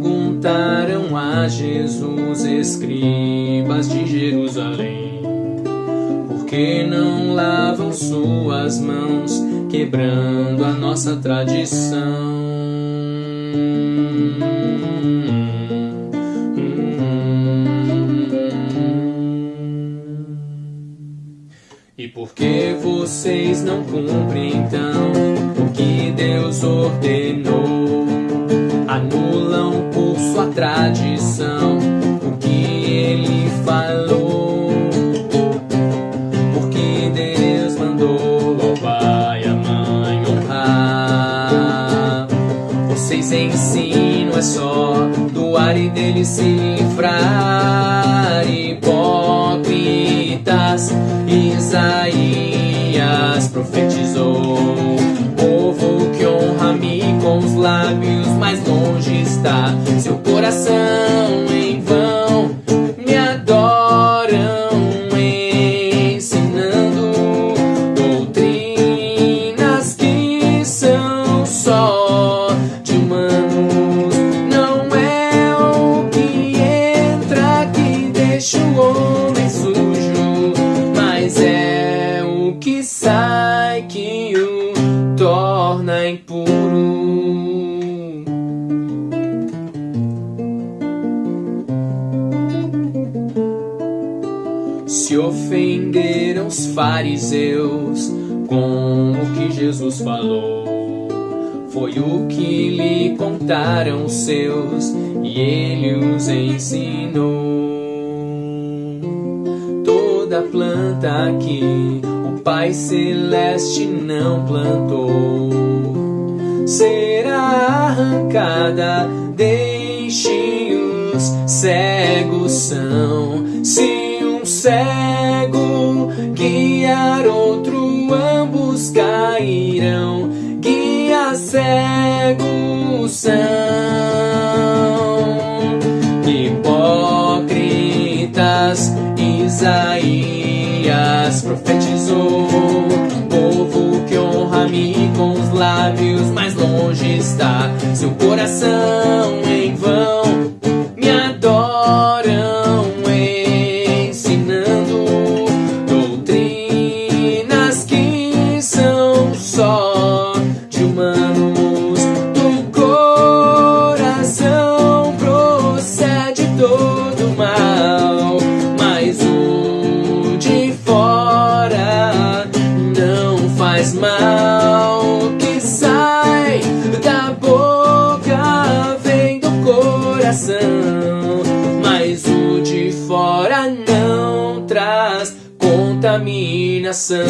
contaram a Jesus, escribas de Jerusalém, porque não lavam suas mãos, quebrando a nossa tradição. E por que vocês não cumprem então o que Deus ordenou? Vocês ensinam é só doar e dele se livrar. Hipócritas Isaías profetizou: Povo que honra-me com os lábios, torna impuro. Se ofenderam os fariseus com o que Jesus falou, foi o que lhe contaram os seus e ele os ensinou toda planta que Pai Celeste não plantou será arrancada. Deixe os cegos são. Se um cego guiar outro, ambos cairão. Guia cegos são. Isaías profetizou: Povo que honra-me com os lábios, mais longe está seu coração em vão. Fora não traz contaminação.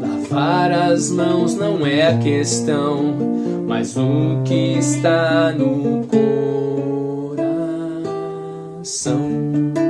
Lavar as mãos não é a questão, mas o que está no coração.